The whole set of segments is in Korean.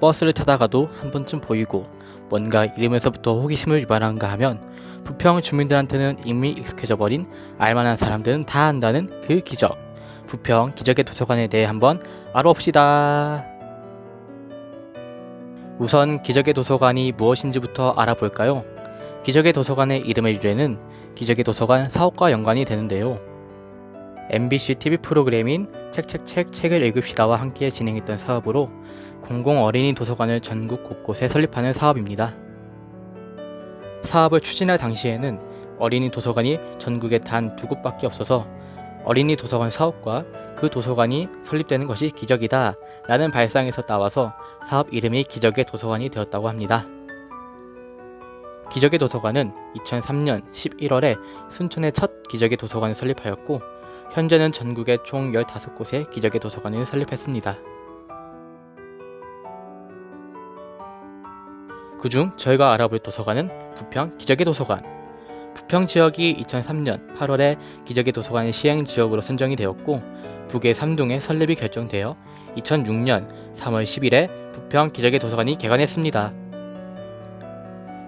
버스를 타다가도 한 번쯤 보이고 뭔가 이름에서부터 호기심을 유발하는가 하면 부평 주민들한테는 이미 익숙해져 버린 알만한 사람들은 다 안다는 그 기적. 부평 기적의 도서관에 대해 한번 알아봅시다. 우선 기적의 도서관이 무엇인지부터 알아볼까요? 기적의 도서관의 이름의 유래는 기적의 도서관 사업과 연관이 되는데요. MBC TV 프로그램인 책책책 책을 읽읍시다와 함께 진행했던 사업으로 공공 어린이 도서관을 전국 곳곳에 설립하는 사업입니다. 사업을 추진할 당시에는 어린이 도서관이 전국에 단 두 곳밖에 없어서 어린이 도서관 사업과 그 도서관이 설립되는 것이 기적이다 라는 발상에서 따와서 사업 이름이 기적의 도서관이 되었다고 합니다. 기적의 도서관은 2003년 11월에 순천의 첫 기적의 도서관을 설립하였고 현재는 전국에 총 15곳의 기적의 도서관을 설립했습니다. 그중 저희가 알아볼 도서관은 부평 기적의 도서관 부평 지역이 2003년 8월에 기적의 도서관 시행 지역으로 선정이 되었고 북의 3동에 설립이 결정되어 2006년 3월 10일에 부평 기적의 도서관이 개관했습니다.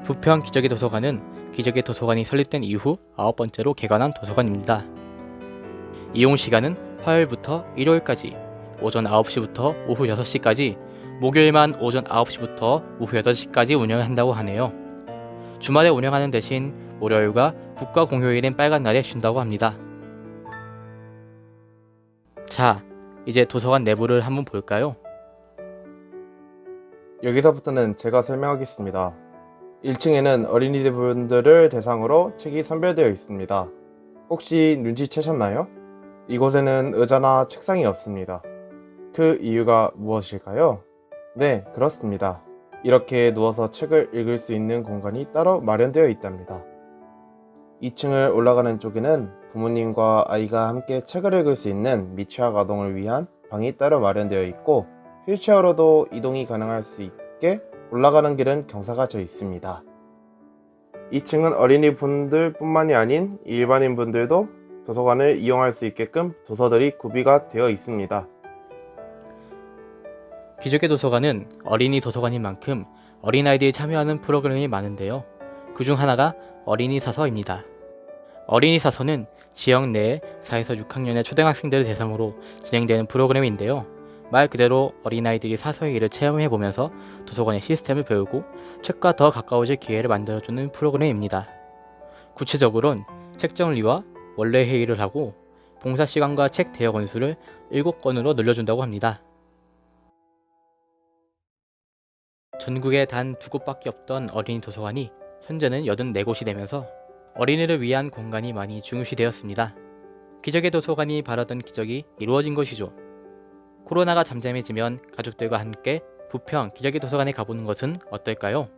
부평 기적의 도서관은 기적의 도서관이 설립된 이후 아홉 번째로 개관한 도서관입니다. 이용 시간은 화요일부터 일요일까지 오전 9시부터 오후 6시까지 목요일만 오전 9시부터 오후 8시까지 운영을 한다고 하네요. 주말에 운영하는 대신 월요일과 국가 공휴일인 빨간 날에 쉰다고 합니다. 자, 이제 도서관 내부를 한번 볼까요? 여기서부터는 제가 설명하겠습니다. 1층에는 어린이분들을 대상으로 책이 선별되어 있습니다. 혹시 눈치채셨나요? 이곳에는 의자나 책상이 없습니다. 그 이유가 무엇일까요? 네, 그렇습니다. 이렇게 누워서 책을 읽을 수 있는 공간이 따로 마련되어 있답니다. 2층을 올라가는 쪽에는 부모님과 아이가 함께 책을 읽을 수 있는 미취학 아동을 위한 방이 따로 마련되어 있고 휠체어로도 이동이 가능할 수 있게 올라가는 길은 경사가 져 있습니다. 2층은 어린이 분들 뿐만이 아닌 일반인 분들도 도서관을 이용할 수 있게끔 도서들이 구비가 되어 있습니다. 기적의 도서관은 어린이 도서관인 만큼 어린아이들이 참여하는 프로그램이 많은데요. 그 중 하나가 어린이 사서입니다. 어린이 사서는 지역 내에 4에서 6학년의 초등학생들을 대상으로 진행되는 프로그램인데요. 말 그대로 어린아이들이 사서의 일을 체험해보면서 도서관의 시스템을 배우고 책과 더 가까워질 기회를 만들어주는 프로그램입니다. 구체적으로는 책 정리와 원래 회의를 하고 봉사시간과 책 대여 건수를 7건으로 늘려준다고 합니다. 전국에 단 두 곳밖에 없던 어린이 도서관이 현재는 84곳이 되면서 어린이를 위한 공간이 많이 중요시되었습니다. 기적의 도서관이 바라던 기적이 이루어진 것이죠. 코로나가 잠잠해지면 가족들과 함께 부평 기적의 도서관에 가보는 것은 어떨까요?